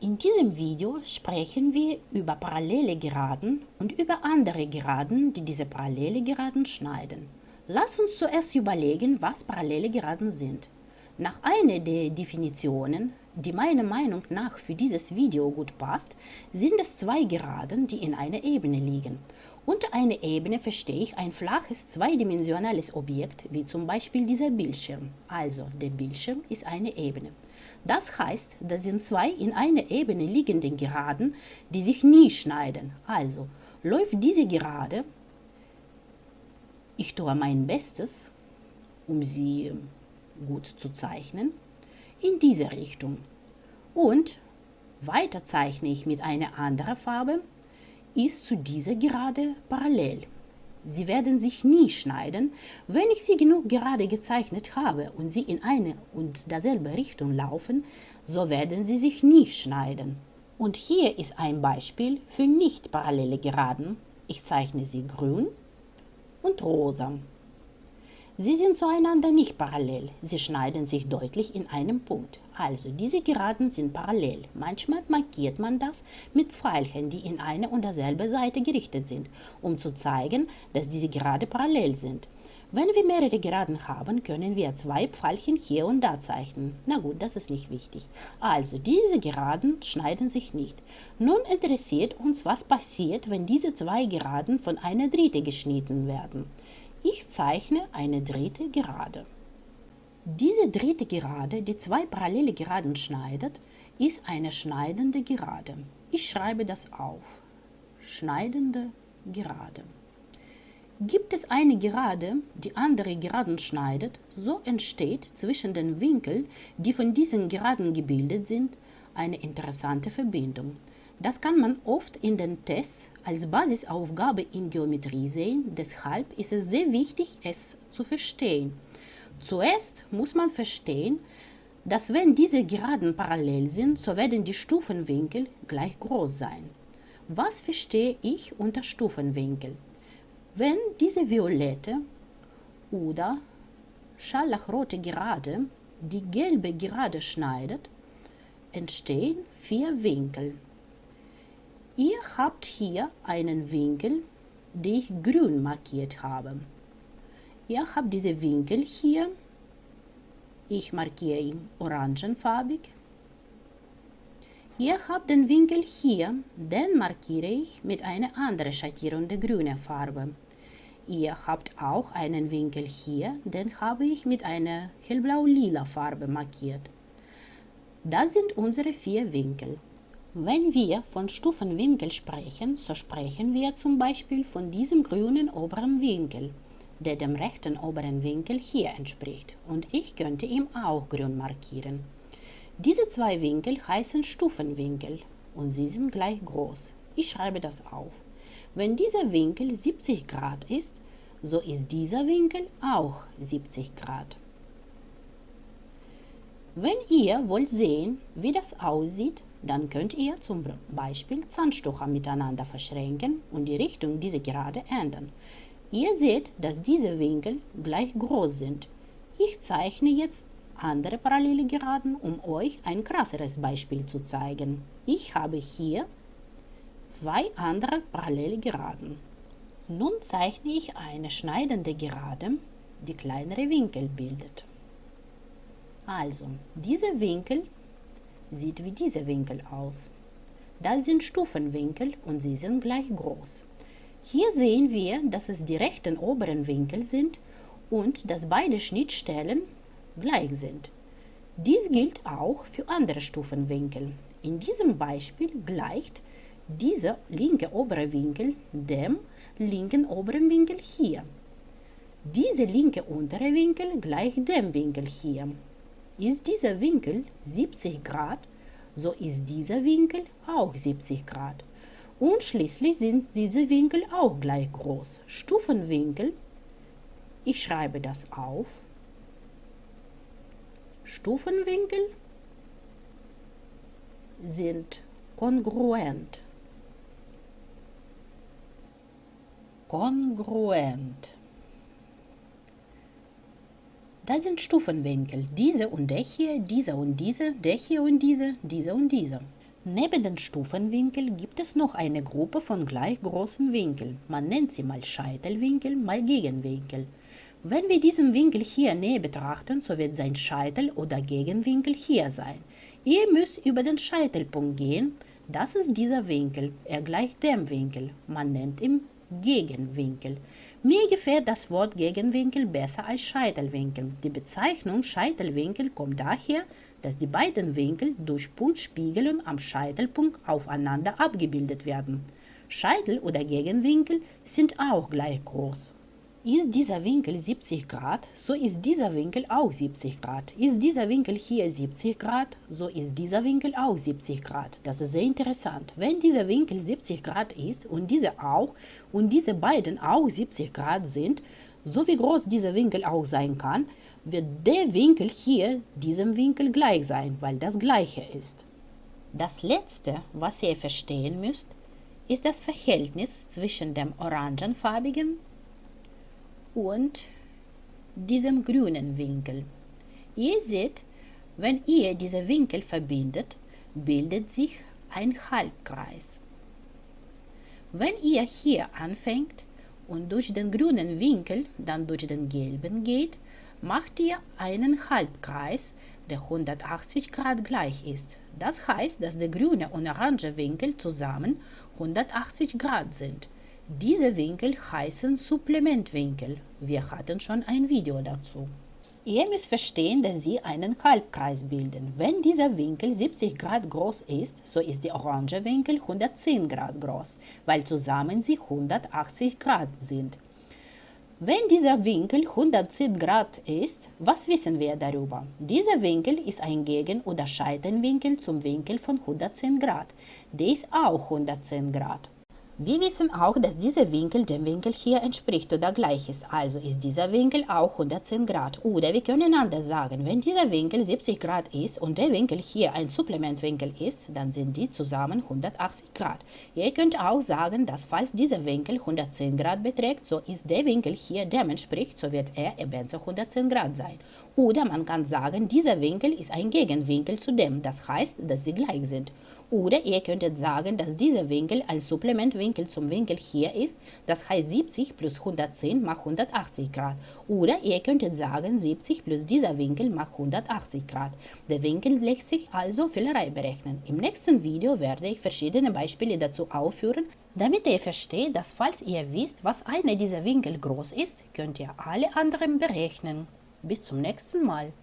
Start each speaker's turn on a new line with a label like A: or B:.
A: In diesem Video sprechen wir über parallele Geraden und über andere Geraden, die diese parallele Geraden schneiden. Lass uns zuerst überlegen, was parallele Geraden sind. Nach einer der Definitionen, die meiner Meinung nach für dieses Video gut passt, sind es zwei Geraden, die in einer Ebene liegen. Unter einer Ebene verstehe ich ein flaches zweidimensionales Objekt, wie zum Beispiel dieser Bildschirm. Also, der Bildschirm ist eine Ebene. Das heißt, das sind zwei in einer Ebene liegende Geraden, die sich nie schneiden. Also, läuft diese Gerade, ich tue mein Bestes, um sie gut zu zeichnen, in diese Richtung. Und weiter zeichne ich mit einer anderen Farbe, ist zu dieser Gerade parallel. Sie werden sich nie schneiden, wenn ich sie genug gerade gezeichnet habe und sie in eine und derselbe Richtung laufen, so werden sie sich nie schneiden. Und hier ist ein Beispiel für nicht parallele Geraden. Ich zeichne sie grün und rosa. Sie sind zueinander nicht parallel, sie schneiden sich deutlich in einem Punkt. Also diese Geraden sind parallel. Manchmal markiert man das mit Pfeilchen, die in eine und derselbe Seite gerichtet sind, um zu zeigen, dass diese Gerade parallel sind. Wenn wir mehrere Geraden haben, können wir zwei Pfeilchen hier und da zeichnen. Na gut, das ist nicht wichtig. Also, diese Geraden schneiden sich nicht. Nun interessiert uns, was passiert, wenn diese zwei Geraden von einer dritten geschnitten werden. Ich zeichne eine dritte Gerade. Diese dritte Gerade, die zwei parallele Geraden schneidet, ist eine schneidende Gerade. Ich schreibe das auf. Schneidende Gerade. Gibt es eine Gerade, die andere Geraden schneidet, so entsteht zwischen den Winkeln, die von diesen Geraden gebildet sind, eine interessante Verbindung. Das kann man oft in den Tests als Basisaufgabe in Geometrie sehen, deshalb ist es sehr wichtig, es zu verstehen. Zuerst muss man verstehen, dass wenn diese Geraden parallel sind, so werden die Stufenwinkel gleich groß sein. Was verstehe ich unter Stufenwinkel? Wenn diese violette oder scharlachrote Gerade die gelbe Gerade schneidet, entstehen vier Winkel. Ihr habt hier einen Winkel, den ich grün markiert habe. Ihr habt diese Winkel hier. Ich markiere ihn orangenfarbig. Ihr habt den Winkel hier, den markiere ich mit einer anderen Schattierung der grünen Farbe. Ihr habt auch einen Winkel hier, den habe ich mit einer hellblau-lila Farbe markiert. Das sind unsere vier Winkel. Wenn wir von Stufenwinkel sprechen, so sprechen wir zum Beispiel von diesem grünen oberen Winkel, der dem rechten oberen Winkel hier entspricht, und ich könnte ihn auch grün markieren. Diese zwei Winkel heißen Stufenwinkel und sie sind gleich groß. Ich schreibe das auf. Wenn dieser Winkel 70 Grad ist, so ist dieser Winkel auch 70 Grad. Wenn ihr wollt sehen, wie das aussieht, dann könnt ihr zum Beispiel Zahnstocher miteinander verschränken und die Richtung dieser Gerade ändern. Ihr seht, dass diese Winkel gleich groß sind. Ich zeichne jetzt andere parallele Geraden, um euch ein krasseres Beispiel zu zeigen. Ich habe hier zwei andere parallele Geraden. Nun zeichne ich eine schneidende Gerade, die kleinere Winkel bildet. Also, dieser Winkel sieht wie dieser Winkel aus. Das sind Stufenwinkel und sie sind gleich groß. Hier sehen wir, dass es die rechten oberen Winkel sind und dass beide Schnittstellen gleich sind. Dies gilt auch für andere Stufenwinkel. In diesem Beispiel gleicht dieser linke obere Winkel dem linken oberen Winkel hier. Dieser linke untere Winkel gleicht dem Winkel hier. Ist dieser Winkel 70 Grad, so ist dieser Winkel auch 70 Grad. Und schließlich sind diese Winkel auch gleich groß. Stufenwinkel, ich schreibe das auf. Stufenwinkel sind kongruent. Kongruent. Das sind Stufenwinkel. Diese und der hier, dieser und diese, der hier und diese, dieser und dieser. Neben den Stufenwinkel gibt es noch eine Gruppe von gleich großen Winkeln. Man nennt sie mal Scheitelwinkel, mal Gegenwinkel. Wenn wir diesen Winkel hier näher betrachten, so wird sein Scheitel oder Gegenwinkel hier sein. Ihr müsst über den Scheitelpunkt gehen. Das ist dieser Winkel. Er gleicht dem Winkel. Man nennt ihn Gegenwinkel. Mir gefällt das Wort Gegenwinkel besser als Scheitelwinkel. Die Bezeichnung Scheitelwinkel kommt daher, dass die beiden Winkel durch Punktspiegelung am Scheitelpunkt aufeinander abgebildet werden. Scheitel oder Gegenwinkel sind auch gleich groß. Ist dieser Winkel 70 Grad, so ist dieser Winkel auch 70 Grad. Ist dieser Winkel hier 70 Grad, so ist dieser Winkel auch 70 Grad. Das ist sehr interessant. Wenn dieser Winkel 70 Grad ist und dieser auch und diese beiden auch 70 Grad sind, so wie groß dieser Winkel auch sein kann, wird der Winkel hier diesem Winkel gleich sein, weil das gleiche ist. Das letzte, was ihr verstehen müsst, ist das Verhältnis zwischen dem orangenfarbigen und diesem grünen Winkel. Ihr seht, wenn ihr diese Winkel verbindet, bildet sich ein Halbkreis. Wenn ihr hier anfängt und durch den grünen Winkel dann durch den gelben geht, macht ihr einen Halbkreis, der 180 Grad gleich ist. Das heißt, dass der grüne und orange Winkel zusammen 180 Grad sind. Diese Winkel heißen Supplementwinkel. Wir hatten schon ein Video dazu. Ihr müsst verstehen, dass sie einen Halbkreis bilden. Wenn dieser Winkel 70 Grad groß ist, so ist der orange Winkel 110 Grad groß, weil zusammen sie 180 Grad sind. Wenn dieser Winkel 110 Grad ist, was wissen wir darüber? Dieser Winkel ist ein Gegen- oder Scheitenwinkel zum Winkel von 110 Grad. Der ist auch 110 Grad. Wir wissen auch, dass dieser Winkel dem Winkel hier entspricht oder gleich ist, also ist dieser Winkel auch 110 Grad. Oder wir können anders sagen, wenn dieser Winkel 70 Grad ist und der Winkel hier ein Supplementwinkel ist, dann sind die zusammen 180 Grad. Ihr könnt auch sagen, dass falls dieser Winkel 110 Grad beträgt, so ist der Winkel hier dem entspricht, so wird er ebenso 110 Grad sein. Oder man kann sagen, dieser Winkel ist ein Gegenwinkel zu dem, das heißt, dass sie gleich sind. Oder ihr könntet sagen, dass dieser Winkel ein Supplementwinkel zum Winkel hier ist, das heißt 70 plus 110 macht 180 Grad. Oder ihr könntet sagen, 70 plus dieser Winkel macht 180 Grad. Der Winkel lässt sich also Fehlerei berechnen. Im nächsten Video werde ich verschiedene Beispiele dazu aufführen, damit ihr versteht, dass falls ihr wisst, was einer dieser Winkel groß ist, könnt ihr alle anderen berechnen. Bis zum nächsten Mal.